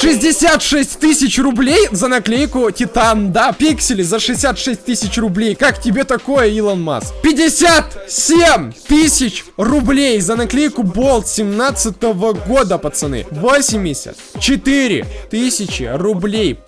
66 тысяч рублей за наклейку Титан, да, пиксели за 66 тысяч рублей. Как тебе такое, Илон Маск? 57 тысяч рублей за наклейку Болт 17 года, пацаны. 84 тысячи рублей.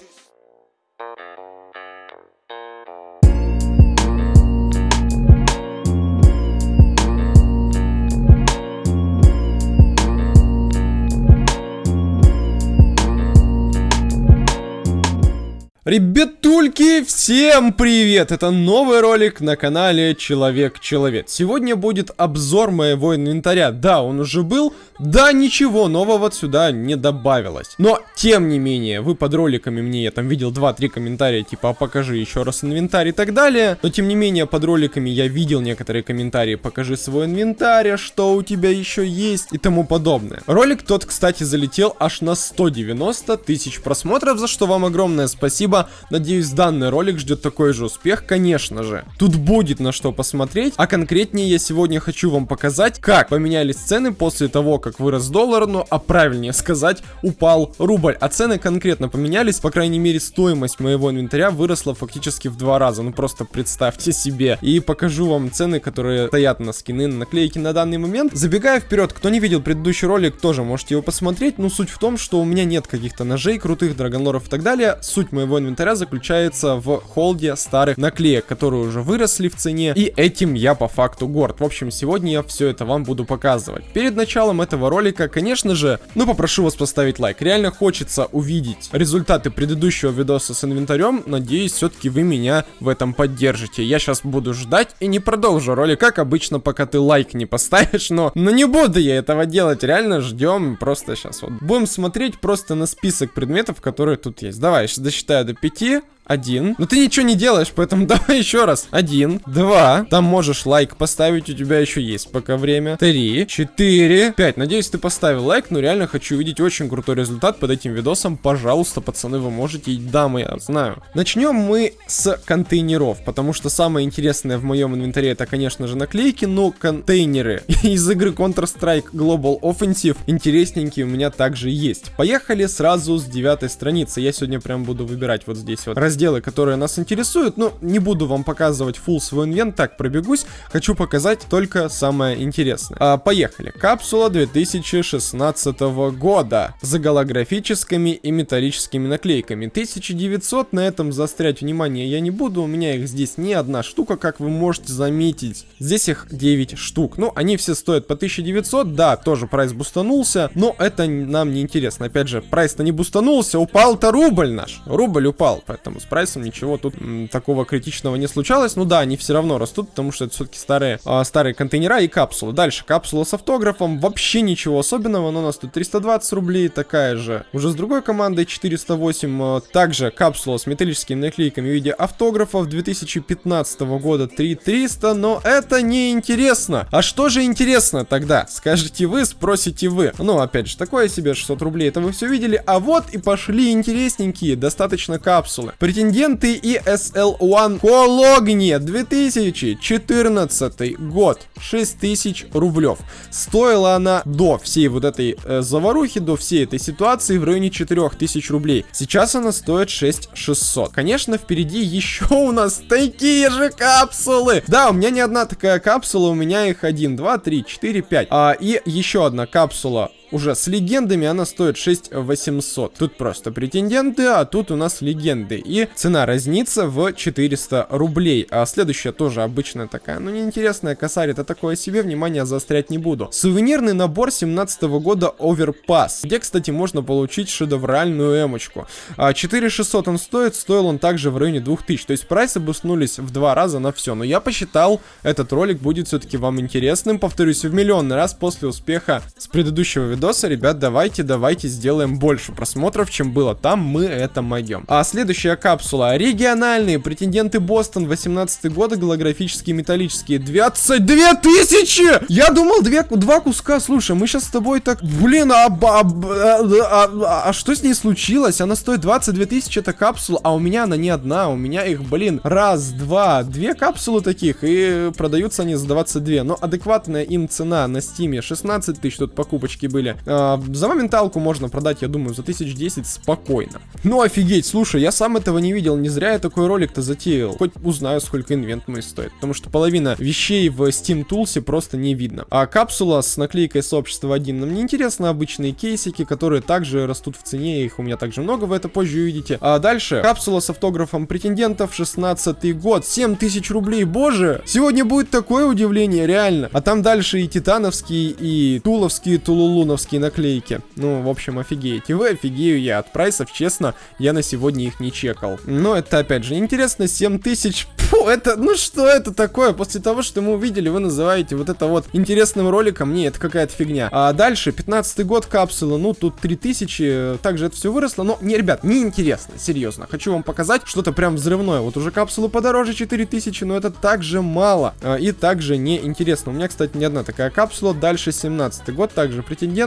Ребятульки, всем привет! Это новый ролик на канале Человек-Человек. Сегодня будет обзор моего инвентаря. Да, он уже был, да, ничего нового сюда не добавилось. Но, тем не менее, вы под роликами мне, я там видел 2-3 комментария, типа, а покажи еще раз инвентарь и так далее. Но, тем не менее, под роликами я видел некоторые комментарии, покажи свой инвентарь, а что у тебя еще есть и тому подобное. Ролик тот, кстати, залетел аж на 190 тысяч просмотров, за что вам огромное спасибо спасибо. Надеюсь, данный ролик ждет такой же успех, конечно же. Тут будет на что посмотреть, а конкретнее я сегодня хочу вам показать, как поменялись цены после того, как вырос доллар, ну а правильнее сказать, упал рубль. А цены конкретно поменялись, по крайней мере, стоимость моего инвентаря выросла фактически в два раза. Ну просто представьте себе. И покажу вам цены, которые стоят на скины, на наклейки на данный момент. Забегая вперед, кто не видел предыдущий ролик, тоже можете его посмотреть. Но суть в том, что у меня нет каких-то ножей крутых, драгонлоров и так далее. Суть моего инвентаря инвентаря заключается в холде старых наклеек, которые уже выросли в цене, и этим я по факту горд. В общем, сегодня я все это вам буду показывать. Перед началом этого ролика, конечно же, ну попрошу вас поставить лайк. Реально хочется увидеть результаты предыдущего видоса с инвентарем. Надеюсь, все-таки вы меня в этом поддержите. Я сейчас буду ждать и не продолжу ролик, как обычно, пока ты лайк не поставишь, но, но не буду я этого делать. Реально ждем просто сейчас. Вот будем смотреть просто на список предметов, которые тут есть. Давай, сейчас досчитаю до 5, один. Но ты ничего не делаешь, поэтому давай еще раз. Один, два. Там можешь лайк поставить, у тебя еще есть пока время. Три, четыре, пять. Надеюсь, ты поставил лайк, но реально хочу увидеть очень крутой результат под этим видосом. Пожалуйста, пацаны, вы можете. Дамы, я знаю. Начнем мы с контейнеров, потому что самое интересное в моем инвентаре это, конечно же, наклейки, но контейнеры из игры Counter-Strike Global Offensive интересненькие у меня также есть. Поехали сразу с девятой страницы. Я сегодня прям буду выбирать вот здесь вот раздел разделы, которые нас интересуют. Но не буду вам показывать full свой инвент, так пробегусь. Хочу показать только самое интересное. А, поехали. Капсула 2016 года. За голографическими и металлическими наклейками. 1900 на этом застрять внимание я не буду. У меня их здесь не одна штука, как вы можете заметить. Здесь их 9 штук. Ну, они все стоят по 1900. Да, тоже прайс бустанулся. Но это нам не интересно. Опять же, прайс-то не бустанулся. Упал-то рубль наш. Рубль упал. Поэтому прайсом ничего тут м, такого критичного не случалось. Ну да, они все равно растут, потому что это все-таки старые, а, старые контейнера и капсулы. Дальше, капсула с автографом. Вообще ничего особенного, но у нас тут 320 рублей, такая же. Уже с другой командой 408. А, также капсула с металлическими наклейками в виде автографов 2015 года 3300, но это не интересно. А что же интересно тогда? Скажете вы, спросите вы. Ну, опять же, такое себе 600 рублей, это вы все видели. А вот и пошли интересненькие, достаточно капсулы. Претенденты ESL1 Кологни 2014 год. 6000 рублев. Стоила она до всей вот этой э, заварухи, до всей этой ситуации в районе 4000 рублей. Сейчас она стоит 6600. Конечно, впереди еще у нас такие же капсулы. Да, у меня не одна такая капсула, у меня их 1, 2, 3, 4, 5. А, и еще одна капсула уже с легендами она стоит 6800. Тут просто претенденты, а тут у нас легенды. И цена разнится в 400 рублей. А следующая тоже обычная такая, ну неинтересная косарь, это такое себе, внимание заострять не буду. Сувенирный набор 17 -го года Overpass, где, кстати, можно получить шедевральную эмочку. А 4600 он стоит, стоил он также в районе 2000. То есть прайсы буснулись в два раза на все. Но я посчитал, этот ролик будет все-таки вам интересным. Повторюсь, в миллионный раз после успеха с предыдущего видео видоса, ребят, давайте, давайте сделаем больше просмотров, чем было там, мы это могем. А следующая капсула. Региональные претенденты Бостон, 18 года, голографические, металлические. 22 тысячи! Я думал, две, два куска. Слушай, мы сейчас с тобой так... Блин, а, а, а, а, а что с ней случилось? Она стоит 22 тысячи, это капсула, а у меня она не одна. У меня их, блин, раз, два, две капсулы таких, и продаются они за 22. Но адекватная им цена на стиме 16 тысяч, тут покупочки были видели. А, за моменталку можно продать, я думаю, за 1010 спокойно. Ну офигеть, слушай, я сам этого не видел, не зря я такой ролик-то затеял. Хоть узнаю, сколько инвент мой стоит, потому что половина вещей в Steam Tools просто не видно. А капсула с наклейкой сообщества 1 нам не интересно, обычные кейсики, которые также растут в цене, их у меня также много, вы это позже увидите. А дальше, капсула с автографом претендентов, 16 год, 7000 рублей, боже! Сегодня будет такое удивление, реально. А там дальше и титановские, и туловские, тулулуновские наклейки. Ну, в общем, офигеете вы, офигею я от прайсов, честно, я на сегодня их не чекал. Но это, опять же, интересно, 7000, фу, это, ну что это такое? После того, что мы увидели, вы называете вот это вот интересным роликом, не, это какая-то фигня. А дальше, 15 год капсула, ну, тут 3000, также это все выросло, но, не, ребят, не интересно, серьезно. Хочу вам показать что-то прям взрывное. Вот уже капсулы подороже 4000, но это также мало. А, и также не интересно. У меня, кстати, не одна такая капсула. Дальше 17 год, также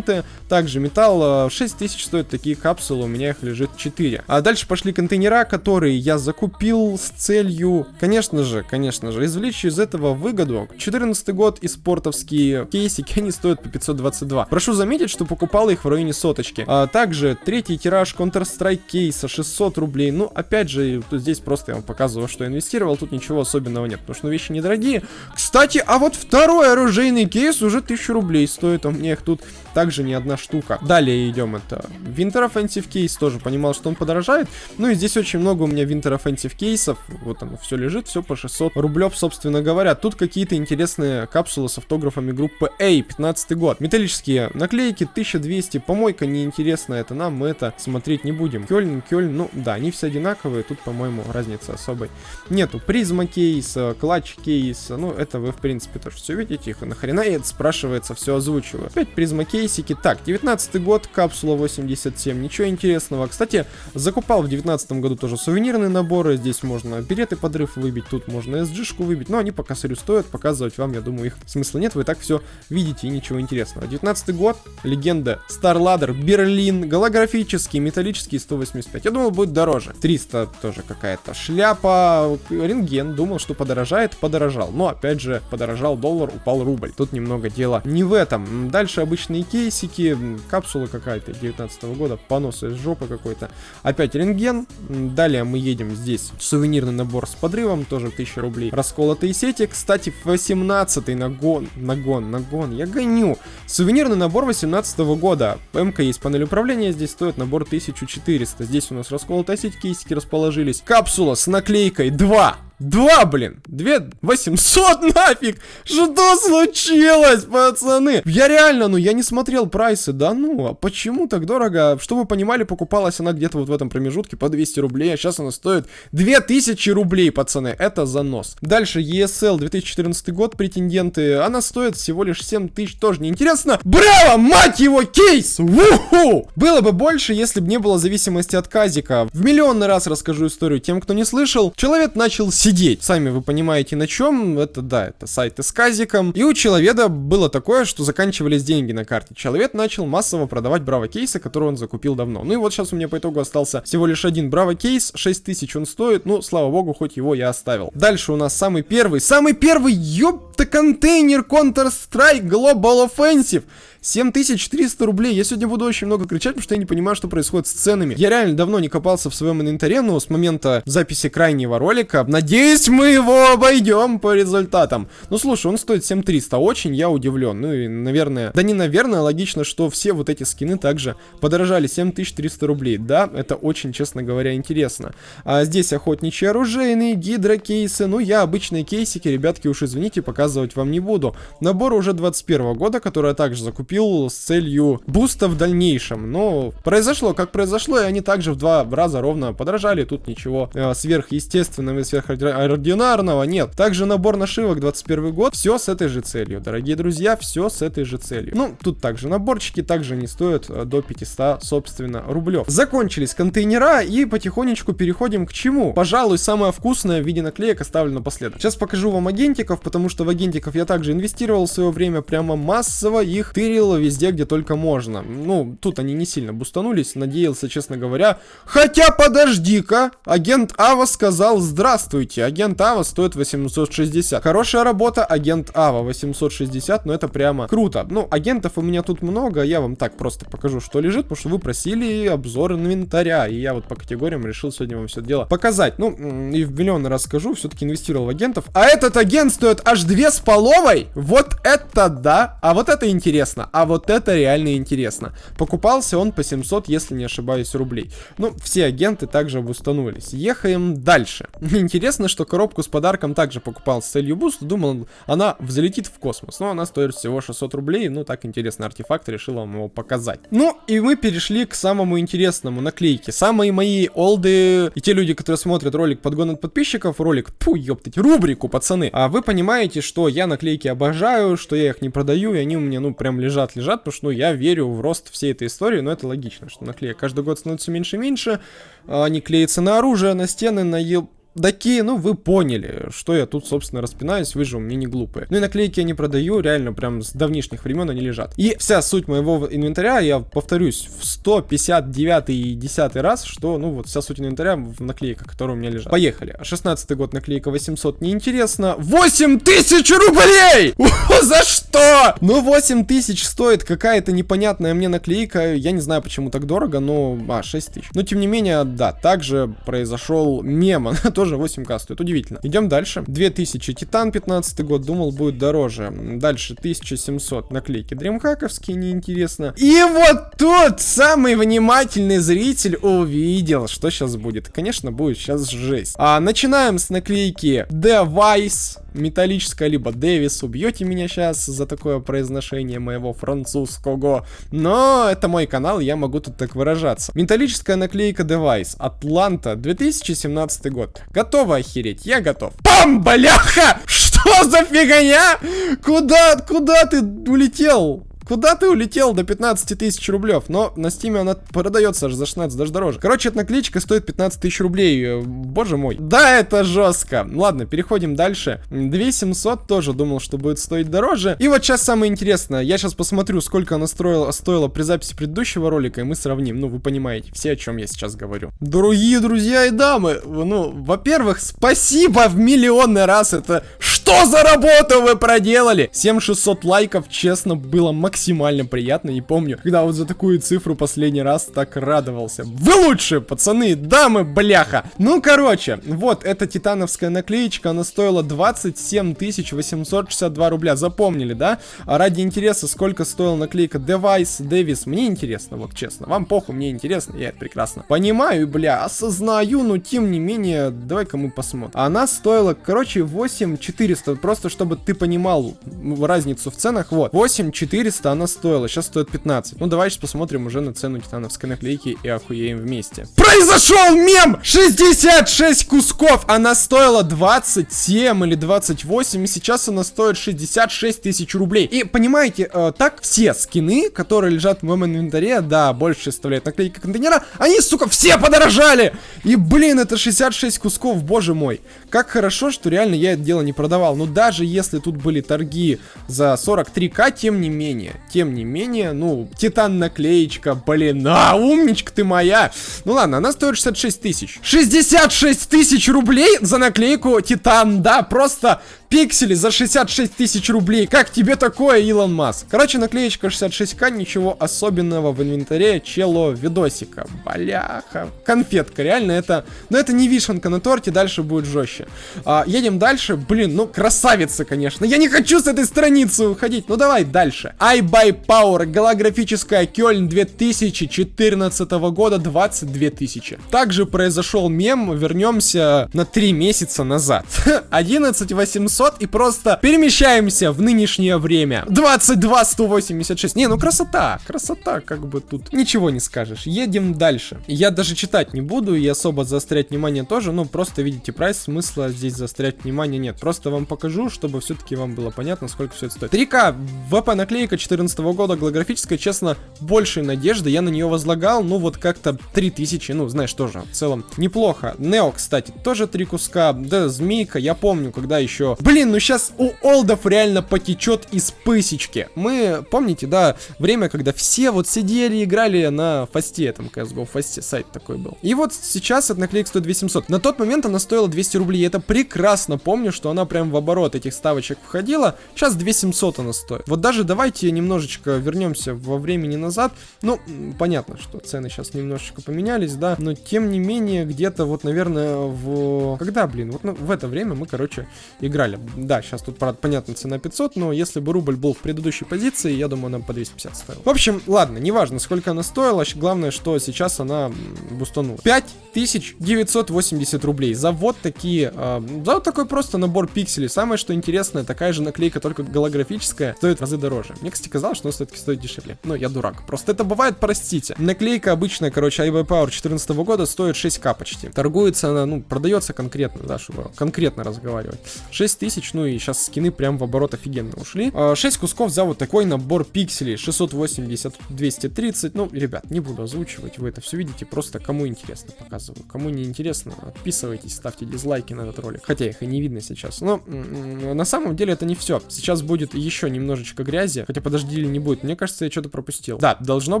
претенденты, также металл. 6000 стоят такие капсулы, у меня их лежит 4. А дальше пошли контейнера, которые я закупил с целью, конечно же, конечно же, извлечь из этого выгоду. 14 год и спортовские кейсики, они стоят по 522. Прошу заметить, что покупал их в районе соточки. А также третий тираж Counter-Strike кейса 600 рублей. Ну, опять же, здесь просто я вам показываю, что инвестировал, тут ничего особенного нет, потому что вещи недорогие. Кстати, а вот второй оружейный кейс уже 1000 рублей стоит, а у меня их тут также не одна штука. Далее идем, это Winter Offensive кейс, тоже понимал, что он подорожает. Ну и здесь очень много у меня Winter Offensive кейсов, вот оно все лежит, все по 600 рублев, собственно говоря. Тут какие-то интересные капсулы с автографами группы A, 15 год. Металлические наклейки, 1200, помойка неинтересная, это нам, мы это смотреть не будем. Кёльн, Кёльн, ну да, они все одинаковые, тут, по-моему, разницы особой нету. Prisma кейс, Clutch кейс, ну это вы, в принципе, тоже все видите, их нахрена я это спрашивается, все озвучиваю. Опять Prisma кейс, кейсики. Так, 19 год, капсула 87, ничего интересного. Кстати, закупал в 19 году тоже сувенирные наборы. Здесь можно береты подрыв выбить, тут можно SG-шку выбить. Но они по косарю стоят, показывать вам, я думаю, их смысла нет. Вы так все видите и ничего интересного. 19 год, легенда, Starladder, Берлин, голографический, металлический 185. Я думал, будет дороже. 300 тоже какая-то шляпа, рентген. Думал, что подорожает, подорожал. Но, опять же, подорожал доллар, упал рубль. Тут немного дела не в этом. Дальше обычные кейсики, капсула какая-то 19 -го года, понос из жопы какой-то. Опять рентген. Далее мы едем здесь. Сувенирный набор с подрывом, тоже 1000 рублей. Расколотые сети, кстати, 18 нагон, нагон, нагон, я гоню. Сувенирный набор 18 -го года. МК есть панель управления, здесь стоит набор 1400. Здесь у нас расколотая сеть, кейсики расположились. Капсула с наклейкой 2. Два, блин! Две... 800 нафиг! Что случилось, пацаны? Я реально, ну, я не смотрел прайсы, да ну, а почему так дорого? Чтобы вы понимали, покупалась она где-то вот в этом промежутке по 200 рублей, а сейчас она стоит 2000 рублей, пацаны. Это занос. Дальше ESL 2014 год, претенденты. Она стоит всего лишь 7000, тоже неинтересно. Браво, мать его, кейс! Уху! Было бы больше, если бы не было зависимости от казика. В миллионный раз расскажу историю тем, кто не слышал. Человек начал сидеть. Сами вы понимаете на чем. Это, да, это сайты с казиком. И у человека было такое, что заканчивались деньги на карте. Человек начал массово продавать браво кейсы, которые он закупил давно. Ну и вот сейчас у меня по итогу остался всего лишь один браво кейс. 6000 он стоит. Ну, слава богу, хоть его я оставил. Дальше у нас самый первый. Самый первый, ёпта, контейнер Counter-Strike Global Offensive. 7300 рублей. Я сегодня буду очень много кричать, потому что я не понимаю, что происходит с ценами. Я реально давно не копался в своем инвентаре, но с момента записи крайнего ролика. Надеюсь, мы его обойдем по результатам. Ну, слушай, он стоит 7300. Очень я удивлен. Ну и, наверное, да не наверное, логично, что все вот эти скины также подорожали 7300 рублей. Да, это очень, честно говоря, интересно. А здесь охотничьи оружейные, гидра кейсы. Ну, я обычные кейсики, ребятки, уж извините, показывать вам не буду. Набор уже 21 года, который я также закупил купил с целью буста в дальнейшем. Но произошло, как произошло, и они также в два раза ровно подорожали. Тут ничего э, сверхъестественного и сверхординарного нет. Также набор нашивок 21 год. Все с этой же целью. Дорогие друзья, все с этой же целью. Ну, тут также наборчики также не стоят э, до 500, собственно, рублев. Закончились контейнера и потихонечку переходим к чему? Пожалуй, самое вкусное в виде наклеек оставлю напоследок. Сейчас покажу вам агентиков, потому что в агентиков я также инвестировал в свое время прямо массово. Их 4 бустарил везде, где только можно. Ну, тут они не сильно бустанулись, надеялся, честно говоря. Хотя, подожди-ка, агент Ава сказал здравствуйте. Агент Ава стоит 860. Хорошая работа, агент Ава 860, но это прямо круто. Ну, агентов у меня тут много, я вам так просто покажу, что лежит, потому что вы просили обзор инвентаря, и я вот по категориям решил сегодня вам все дело показать. Ну, и в миллион раз скажу, все-таки инвестировал в агентов. А этот агент стоит аж две с половой? Вот это да! А вот это интересно, а вот это реально интересно. Покупался он по 700, если не ошибаюсь, рублей. Ну, все агенты также обустанулись. Ехаем дальше. Интересно, что коробку с подарком также покупал с целью буста, думал, она взлетит в космос. Но она стоит всего 600 рублей, ну, так интересный артефакт, решил вам его показать. Ну, и мы перешли к самому интересному наклейке. Самые мои олды и те люди, которые смотрят ролик подгон от подписчиков, ролик, пу, ёптать, рубрику, пацаны. А вы понимаете, что я наклейки обожаю, что я их не продаю, и они у меня, ну, прям лежат-лежат, потому что, ну, я верю в рост всей этой истории, но это логично, что наклеек каждый год становится меньше и меньше, а они клеятся на оружие, на стены, на ел такие, ну, вы поняли, что я тут, собственно, распинаюсь, вы же у меня не глупые. Ну и наклейки я не продаю, реально, прям с давнишних времен они лежат. И вся суть моего инвентаря, я повторюсь, в 159 и 10 раз, что, ну, вот вся суть инвентаря в наклейках, которые у меня лежат. Поехали. 16 год наклейка 800, неинтересно. 8 тысяч рублей! За что? Ну, 8 тысяч стоит какая-то непонятная мне наклейка, я не знаю, почему так дорого, но, а, 6 тысяч. Но, тем не менее, да, также произошел мем, тоже тоже 8к стоит. Удивительно. Идем дальше. 2000. Титан 15 год. Думал, будет дороже. Дальше 1700. Наклейки дримхаковские, неинтересно. И вот тут самый внимательный зритель увидел, что сейчас будет. Конечно, будет сейчас жесть. А, начинаем с наклейки Device металлическая, либо Дэвис. Убьете меня сейчас за такое произношение моего французского. Но это мой канал, я могу тут так выражаться. Металлическая наклейка Device. Атланта, 2017 год. Готово охереть? Я готов. Пам, бляха! Что за фигня? Куда, куда ты улетел? Куда ты улетел до 15 тысяч рублев? Но на стиме она продается за 16, даже дороже. Короче, эта наклеечка стоит 15 тысяч рублей. Э, боже мой. Да, это жестко. Ладно, переходим дальше. 2700 тоже думал, что будет стоить дороже. И вот сейчас самое интересное. Я сейчас посмотрю, сколько она строила, стоила при записи предыдущего ролика, и мы сравним. Ну, вы понимаете, все, о чем я сейчас говорю. Дорогие друзья и дамы, ну, во-первых, спасибо в миллионный раз. Это что за работу вы проделали? 7600 лайков, честно, было максимально приятно. Не помню, когда вот за такую цифру последний раз так радовался. Вы лучшие, пацаны, дамы, бляха. Ну, короче, вот эта титановская наклеечка, она стоила 27 862 рубля. Запомнили, да? А ради интереса, сколько стоила наклейка Device Davis, мне интересно, вот честно. Вам похуй, мне интересно, я это прекрасно понимаю, бля, осознаю, но тем не менее, давай-ка мы посмотрим. Она стоила, короче, 8400, просто чтобы ты понимал разницу в ценах, вот. 8400 400 она стоила, сейчас стоит 15. Ну, давай сейчас посмотрим уже на цену титановской наклейки и охуеем вместе. Произошел мем! 66 кусков! Она стоила 27 или 28, и сейчас она стоит 66 тысяч рублей. И, понимаете, э, так все скины, которые лежат в моем инвентаре, да, больше составляет наклейка контейнера, они, сука, все подорожали! И, блин, это 66 кусков, боже мой. Как хорошо, что реально я это дело не продавал. Но даже если тут были торги за 43к, тем не менее, тем не менее, ну, титан наклеечка, блин, а, умничка ты моя. Ну ладно, она стоит 66 тысяч. 66 тысяч рублей за наклейку титан, да, просто пиксели за 66 тысяч рублей. Как тебе такое, Илон Маск? Короче, наклеечка 66к, ничего особенного в инвентаре чело видосика. Бляха. Конфетка, реально это... Но это не вишенка на торте, дальше будет жестче. А, едем дальше. Блин, ну красавица, конечно. Я не хочу с этой страницы уходить. Ну давай дальше. iBuy Power, голографическая Кёльн 2014 года, 22 тысячи. Также произошел мем, вернемся на 3 месяца назад. 11 800 700 и просто перемещаемся в нынешнее время. 22 186. Не, ну красота, красота, как бы тут ничего не скажешь. Едем дальше. Я даже читать не буду и особо заострять внимание тоже, ну просто видите прайс, смысла здесь заострять внимание нет. Просто вам покажу, чтобы все-таки вам было понятно, сколько все это стоит. 3К ВП наклейка 14 года, голографическая, честно, большей надежды я на нее возлагал, ну вот как-то 3000, ну знаешь, тоже в целом неплохо. Нео, кстати, тоже три куска, да, Змейка, я помню, когда еще... Блин, ну сейчас у Олдов реально потечет из пысечки. Мы, помните, да, время, когда все вот сидели, играли на фасте, там, CSGO, фасте сайт такой был. И вот сейчас эта наклейка стоит 2700. На тот момент она стоила 200 рублей, я это прекрасно помню, что она прям в оборот этих ставочек входила. Сейчас 2700 она стоит. Вот даже давайте немножечко вернемся во времени назад. Ну, понятно, что цены сейчас немножечко поменялись, да, но тем не менее, где-то вот, наверное, в... Когда, блин, вот ну, в это время мы, короче, играли. Да, сейчас тут, правда, понятно, цена 500, но если бы рубль был в предыдущей позиции, я думаю, нам по 250 стоил. В общем, ладно, неважно, сколько она стоила, главное, что сейчас она бустанула. 5980 рублей за вот такие, э, за вот такой просто набор пикселей. Самое, что интересное, такая же наклейка, только голографическая, стоит в разы дороже. Мне, кстати, казалось, что она все-таки стоит дешевле. Но я дурак. Просто это бывает, простите. Наклейка обычная, короче, iBuy Power 14 года стоит 6к почти. Торгуется она, ну, продается конкретно, да, чтобы конкретно разговаривать. 6 тысяч, ну и сейчас скины прям в оборот офигенно ушли. 6 а, кусков за вот такой набор пикселей. 680, 230. Ну, ребят, не буду озвучивать, вы это все видите, просто кому интересно показываю. Кому не интересно, подписывайтесь, ставьте дизлайки на этот ролик. Хотя их и не видно сейчас. Но на самом деле это не все. Сейчас будет еще немножечко грязи. Хотя подожди или не будет. Мне кажется, я что-то пропустил. Да, должно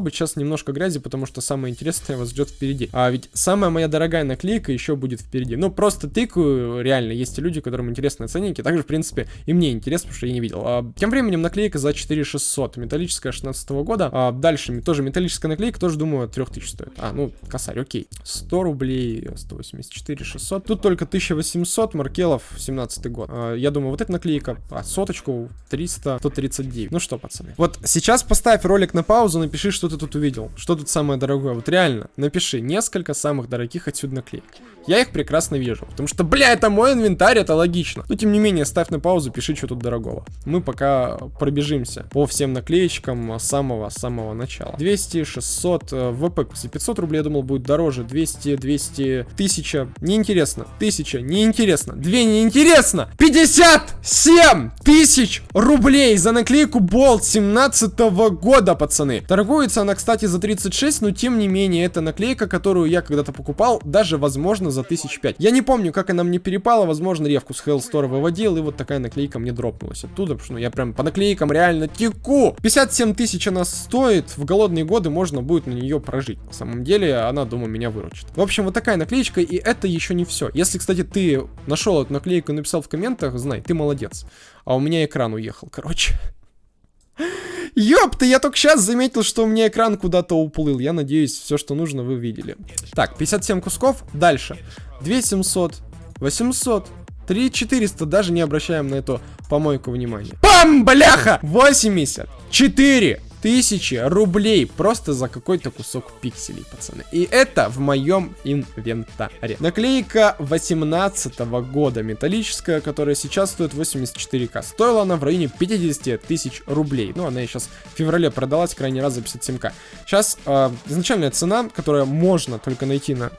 быть сейчас немножко грязи, потому что самое интересное вас ждет впереди. А ведь самая моя дорогая наклейка еще будет впереди. Ну, просто тыкаю, реально, есть люди, которым интересны ценники. Также, в принципе, и мне интересно, потому что я не видел. А, тем временем наклейка за 4600. Металлическая 16 года. А, дальше тоже металлическая наклейка, тоже, думаю, 3000 стоит. А, ну, косарь, окей. 100 рублей, 184, 600. Тут только 1800, Маркелов, 17 год. А, я думаю, вот эта наклейка, а соточку 300, 139. Ну что, пацаны. Вот сейчас поставь ролик на паузу, напиши, что ты тут увидел. Что тут самое дорогое. Вот реально, напиши несколько самых дорогих отсюда наклеек. Я их прекрасно вижу, потому что, бля, это мой инвентарь, это логично. Но тем не менее, ставь на паузу, пиши, что тут дорогого. Мы пока пробежимся по всем наклеечкам самого-самого начала. 200, 600, ВП, 500 рублей, я думал, будет дороже. 200, 200, 1000, неинтересно. 1000, неинтересно. 2 неинтересно. 57 тысяч рублей за наклейку Болт 17 -го года, пацаны. Торгуется она, кстати, за 36, но тем не менее, это наклейка, которую я когда-то покупал, даже, возможно, за тысяч пять. Я не помню, как она мне перепала, возможно, ревку с Hellstore выводил, и вот такая наклейка мне дропнулась оттуда, потому что ну, я прям по наклейкам реально теку. 57 тысяч она стоит, в голодные годы можно будет на нее прожить. На самом деле, она, думаю, меня выручит. В общем, вот такая наклеечка, и это еще не все. Если, кстати, ты нашел эту наклейку и написал в комментах, знай, ты молодец. А у меня экран уехал, короче. Ёпта, я только сейчас заметил, что у меня экран куда-то уплыл. Я надеюсь, все, что нужно, вы видели. Так, 57 кусков. Дальше. 2700, 800, 3400. Даже не обращаем на эту помойку внимания. Пам, бляха! 84 тысячи рублей просто за какой-то кусок пикселей, пацаны. И это в моем инвентаре. Наклейка 18 года, металлическая, которая сейчас стоит 84к. Стоила она в районе 50 тысяч рублей. Ну, она сейчас в феврале продалась крайний раз за 57к. Сейчас э, изначальная цена, которая можно только найти на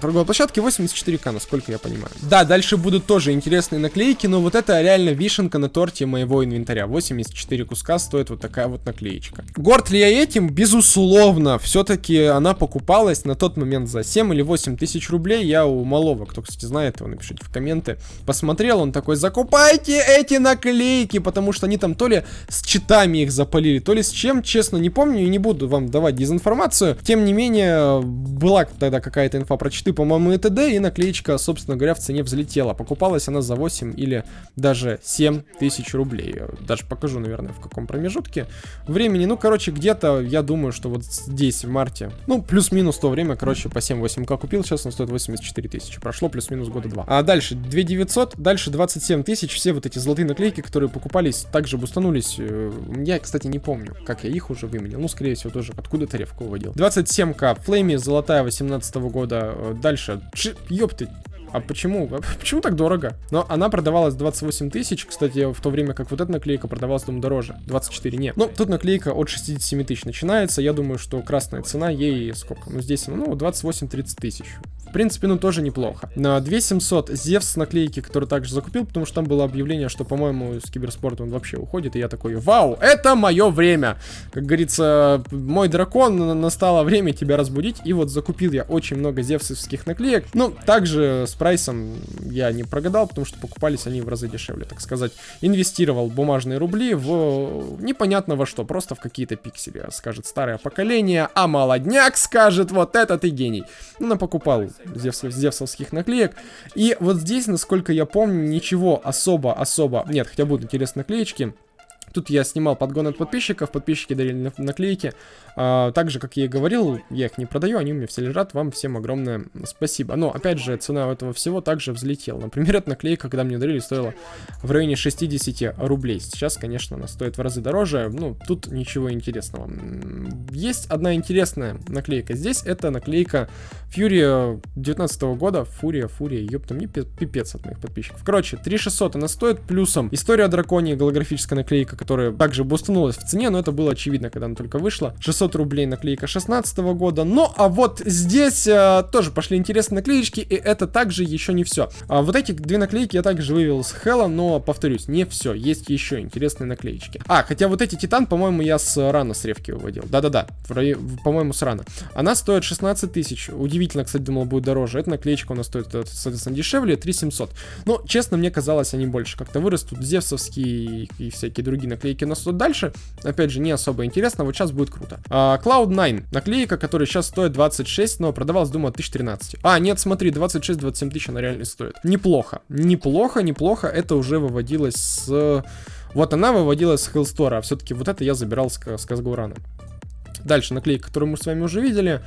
торговой площадке, 84к, насколько я понимаю. Да, дальше будут тоже интересные наклейки, но вот это реально вишенка на торте моего инвентаря. 84 куска стоит вот такая вот наклеечка девушка. Горд ли я этим? Безусловно. Все-таки она покупалась на тот момент за 7 или 8 тысяч рублей. Я у малого, кто, кстати, знает его, напишите в комменты. Посмотрел, он такой, закупайте эти наклейки, потому что они там то ли с читами их запалили, то ли с чем, честно, не помню и не буду вам давать дезинформацию. Тем не менее, была тогда какая-то инфа про читы, по-моему, и т.д. И наклеечка, собственно говоря, в цене взлетела. Покупалась она за 8 или даже 7 тысяч рублей. Даже покажу, наверное, в каком промежутке времени ну, короче, где-то, я думаю, что вот здесь, в марте, ну, плюс-минус то время, короче, по 7-8к купил, сейчас он стоит 84 тысячи. Прошло плюс-минус года два. А дальше 2900, дальше 27 тысяч, все вот эти золотые наклейки, которые покупались, также бустанулись. Э, я, кстати, не помню, как я их уже выменил. Ну, скорее всего, тоже откуда-то ревку выводил. 27к, Флейми, золотая 18 -го года. Э, дальше, ёпты, а почему? А почему так дорого? Но она продавалась 28 тысяч, кстати, в то время как вот эта наклейка продавалась, думаю, дороже. 24 нет. Ну, тут наклейка от 67 тысяч начинается. Я думаю, что красная цена ей сколько? Ну, здесь, ну, 28-30 тысяч. В принципе, ну тоже неплохо. На 2700 Зевс наклейки, который также закупил, потому что там было объявление, что, по-моему, с киберспорта он вообще уходит. И я такой, вау, это мое время. Как говорится, мой дракон, настало время тебя разбудить. И вот закупил я очень много зевсовских наклеек. Ну, также с прайсом я не прогадал, потому что покупались они в разы дешевле, так сказать. Инвестировал бумажные рубли в непонятно во что, просто в какие-то пиксели, скажет старое поколение, а молодняк скажет, вот это ты гений. Ну, покупал зевс, зевсовских наклеек. И вот здесь, насколько я помню, ничего особо-особо... Нет, хотя будут интересные наклеечки. Тут я снимал подгон от подписчиков, подписчики дарили наклейки. А, также, как я и говорил, я их не продаю, они у меня все лежат. Вам всем огромное спасибо. Но, опять же, цена этого всего также взлетела. Например, эта наклейка, когда мне дарили, стоила в районе 60 рублей. Сейчас, конечно, она стоит в разы дороже. Ну, тут ничего интересного. Есть одна интересная наклейка здесь. Это наклейка Fury 19 года. Фурия, Фурия, ёпта, мне пипец от моих подписчиков. Короче, 3600 она стоит, плюсом История о голографическая наклейка, которая также бустанулась в цене, но это было очевидно, когда она только вышла. 600 рублей наклейка 16 года. Ну, а вот здесь э, тоже пошли интересные наклеечки, и это также еще не все. А вот эти две наклейки я также вывел с Хэлла, но, повторюсь, не все. Есть еще интересные наклеечки. А, хотя вот эти Титан, по-моему, я с рано с ревки выводил. Да-да-да, по-моему, с рано. Она стоит 16 тысяч. Удивительно, кстати, думал, будет дороже. Эта наклеечка у нас стоит, э, соответственно, дешевле, 3700. Но, честно, мне казалось, они больше как-то вырастут. Зевсовские и всякие другие наклейки у нас тут дальше. Опять же, не особо интересно, вот сейчас будет круто. А, Cloud9, наклейка, которая сейчас стоит 26, но продавалась, думаю, 1013. А, нет, смотри, 26-27 тысяч она реально стоит. Неплохо, неплохо, неплохо, это уже выводилось с... Вот она выводилась с Hellstore, а все-таки вот это я забирал с, с Казгурана. Дальше наклейка, которую мы с вами уже видели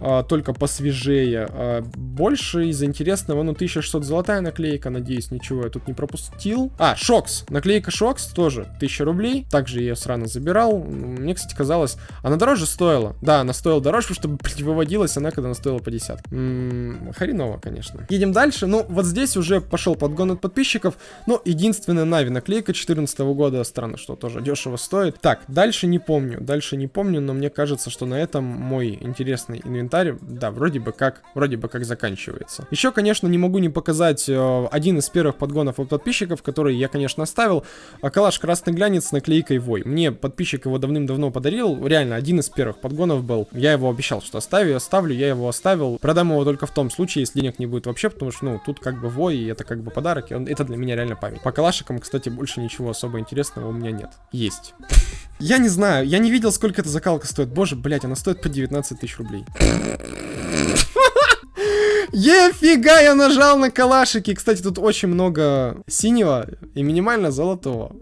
а, только посвежее. А, больше из интересного, ну, 1600 золотая наклейка, надеюсь, ничего я тут не пропустил. А, Шокс, наклейка Шокс тоже 1000 рублей, также я срано забирал. Мне, кстати, казалось, она дороже стоила. Да, она стоила дороже, потому что выводилась она, когда она стоила по 10. М -м, хреново, конечно. Едем дальше, ну, вот здесь уже пошел подгон от подписчиков, но единственная Нави наклейка 14 года, странно, что тоже дешево стоит. Так, дальше не помню, дальше не помню, но мне кажется, что на этом мой интересный инвентарь комментарий, да, вроде бы как, вроде бы как заканчивается. Еще, конечно, не могу не показать э, один из первых подгонов от подписчиков, который я, конечно, оставил. А, калаш Красный Глянец с наклейкой Вой. Мне подписчик его давным-давно подарил, реально, один из первых подгонов был. Я его обещал, что оставлю, оставлю, я его оставил. Продам его только в том случае, если денег не будет вообще, потому что, ну, тут как бы Вой, и это как бы подарок, и он, это для меня реально память. По калашикам, кстати, больше ничего особо интересного у меня нет. Есть. Я не знаю, я не видел, сколько эта закалка стоит. Боже, блять, она стоит по 19 тысяч рублей. Ефига, я нажал на калашики. Кстати, тут очень много синего и минимально золотого.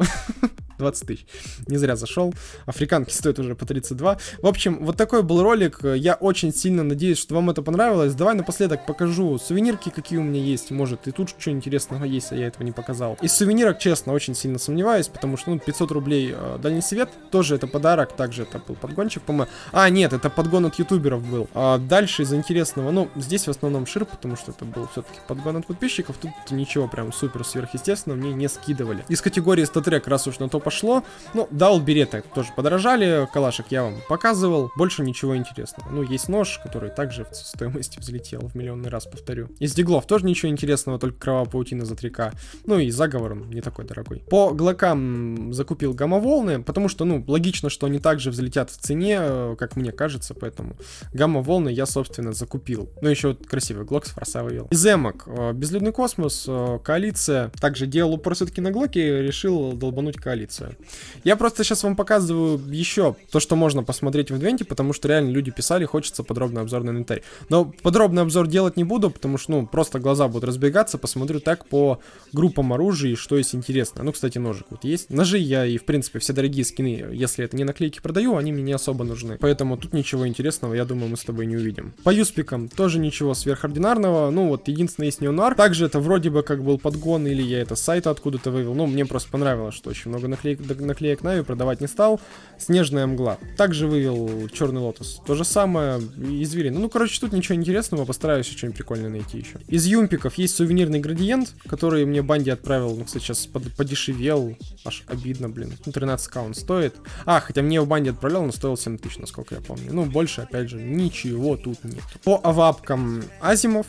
20 тысяч. Не зря зашел. Африканки стоят уже по 32. В общем, вот такой был ролик. Я очень сильно надеюсь, что вам это понравилось. Давай напоследок покажу сувенирки, какие у меня есть. Может, и тут что интересного есть, а я этого не показал. Из сувенирок, честно, очень сильно сомневаюсь, потому что, ну, 500 рублей э, дальний свет. Тоже это подарок. Также это был подгончик, по-моему. А, нет, это подгон от ютуберов был. А дальше из интересного, ну, здесь в основном шир, потому что это был все-таки подгон от подписчиков. Тут ничего прям супер сверхъестественного мне не скидывали. Из категории статрек, раз уж на топ пошло. Ну, даул береты тоже подорожали, калашек я вам показывал, больше ничего интересного. Ну, есть нож, который также в стоимости взлетел в миллионный раз, повторю. Из диглов тоже ничего интересного, только кровавая паутина за 3к. Ну и заговором не такой дорогой. По глокам закупил гамма-волны, потому что, ну, логично, что они также взлетят в цене, э, как мне кажется, поэтому гамма-волны я, собственно, закупил. Ну, еще вот красивый глок с форса вывел. Из эмок, э, безлюдный космос, э, коалиция. Также делал упор все-таки на глоке, решил долбануть коалицию информацию. Я просто сейчас вам показываю еще то, что можно посмотреть в инвенте, потому что реально люди писали, хочется подробный обзор на инвентарь. Но подробный обзор делать не буду, потому что, ну, просто глаза будут разбегаться, посмотрю так по группам оружия и что есть интересно. Ну, кстати, ножик вот есть. Ножи я и, в принципе, все дорогие скины, если это не наклейки продаю, они мне не особо нужны. Поэтому тут ничего интересного, я думаю, мы с тобой не увидим. По юспикам тоже ничего сверхординарного. Ну, вот, единственное, есть неонар. Также это вроде бы как был подгон, или я это с сайта откуда-то вывел. Ну, мне просто понравилось, что очень много наклеек наклеек, наклеек Нави продавать не стал. Снежная мгла. Также вывел Черный Лотос. То же самое и Зверина. Ну, короче, тут ничего интересного, постараюсь что-нибудь прикольное найти еще. Из юмпиков есть сувенирный градиент, который мне Банди отправил, ну, кстати, сейчас под, подешевел. Аж обидно, блин. Ну, 13к он стоит. А, хотя мне в Банди отправлял, но стоил 7000, насколько я помню. Ну, больше, опять же, ничего тут нет. По авапкам Азимов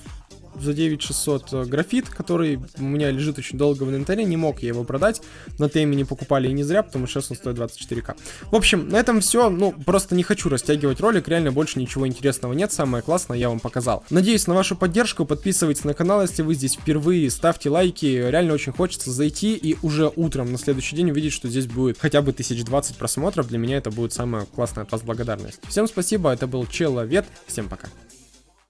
за 9600 э, графит, который у меня лежит очень долго в инвентаре, не мог я его продать. На теме не покупали и не зря, потому что сейчас он стоит 24к. В общем, на этом все. Ну, просто не хочу растягивать ролик, реально больше ничего интересного нет. Самое классное я вам показал. Надеюсь на вашу поддержку, подписывайтесь на канал, если вы здесь впервые, ставьте лайки. Реально очень хочется зайти и уже утром на следующий день увидеть, что здесь будет хотя бы 1020 просмотров. Для меня это будет самая классная от вас благодарность. Всем спасибо, это был Человек, всем пока.